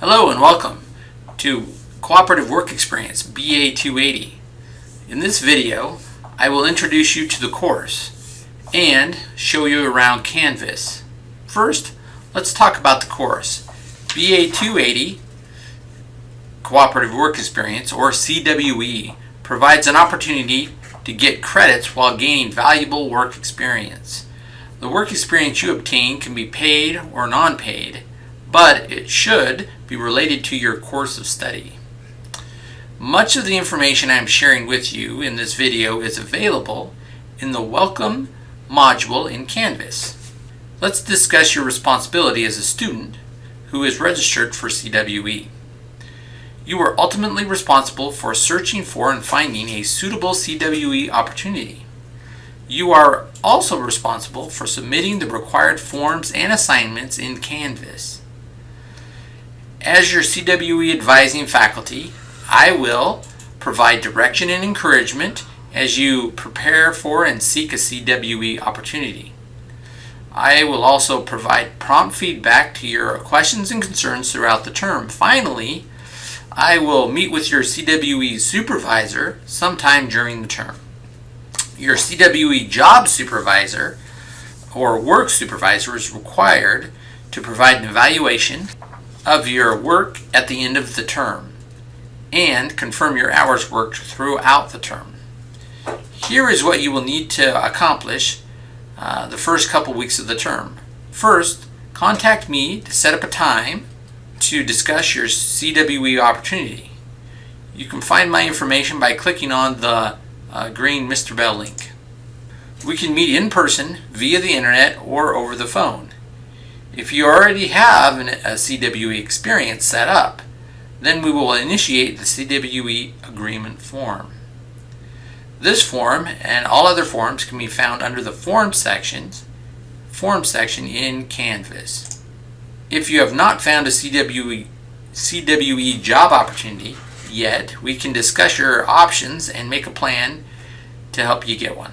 Hello and welcome to Cooperative Work Experience BA 280. In this video, I will introduce you to the course and show you around Canvas. First, let's talk about the course. BA 280 Cooperative Work Experience, or CWE, provides an opportunity to get credits while gaining valuable work experience. The work experience you obtain can be paid or non-paid, but it should be related to your course of study. Much of the information I am sharing with you in this video is available in the Welcome module in Canvas. Let's discuss your responsibility as a student who is registered for CWE. You are ultimately responsible for searching for and finding a suitable CWE opportunity. You are also responsible for submitting the required forms and assignments in Canvas. As your CWE advising faculty, I will provide direction and encouragement as you prepare for and seek a CWE opportunity. I will also provide prompt feedback to your questions and concerns throughout the term. Finally, I will meet with your CWE supervisor sometime during the term. Your CWE job supervisor or work supervisor is required to provide an evaluation of your work at the end of the term and confirm your hours worked throughout the term. Here is what you will need to accomplish uh, the first couple weeks of the term. First, contact me to set up a time to discuss your CWE opportunity. You can find my information by clicking on the uh, green Mr. Bell link. We can meet in person, via the internet, or over the phone. If you already have an, a CWE experience set up, then we will initiate the CWE agreement form. This form and all other forms can be found under the Form sections, Form section in Canvas. If you have not found a CWE, CWE job opportunity yet, we can discuss your options and make a plan to help you get one.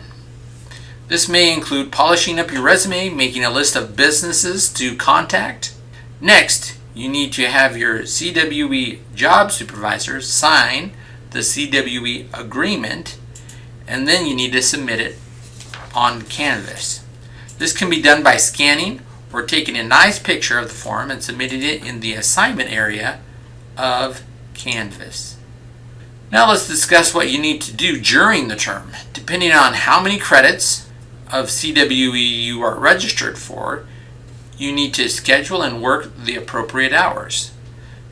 This may include polishing up your resume, making a list of businesses to contact. Next, you need to have your CWE job supervisor sign the CWE agreement, and then you need to submit it on Canvas. This can be done by scanning or taking a nice picture of the form and submitting it in the assignment area of Canvas. Now let's discuss what you need to do during the term. Depending on how many credits of CWE you are registered for, you need to schedule and work the appropriate hours.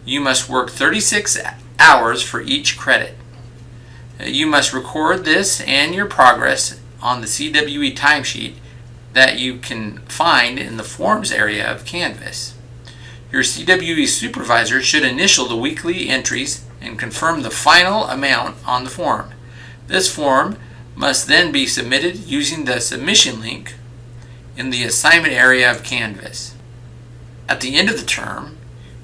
You must work 36 hours for each credit. Uh, you must record this and your progress on the CWE timesheet that you can find in the Forms area of Canvas. Your CWE supervisor should initial the weekly entries and confirm the final amount on the form. This form must then be submitted using the submission link in the assignment area of Canvas. At the end of the term,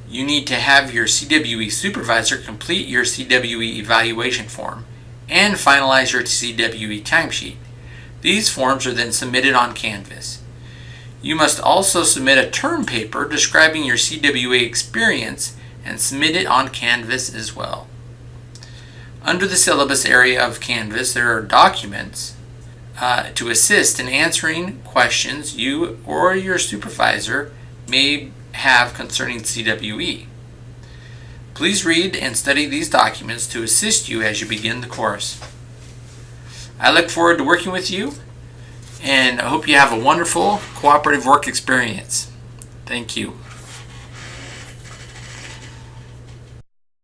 you need to have your CWE supervisor complete your CWE evaluation form and finalize your CWE timesheet. These forms are then submitted on Canvas. You must also submit a term paper describing your CWE experience and submit it on Canvas as well. Under the syllabus area of Canvas, there are documents uh, to assist in answering questions you or your supervisor may have concerning CWE. Please read and study these documents to assist you as you begin the course. I look forward to working with you and I hope you have a wonderful cooperative work experience. Thank you.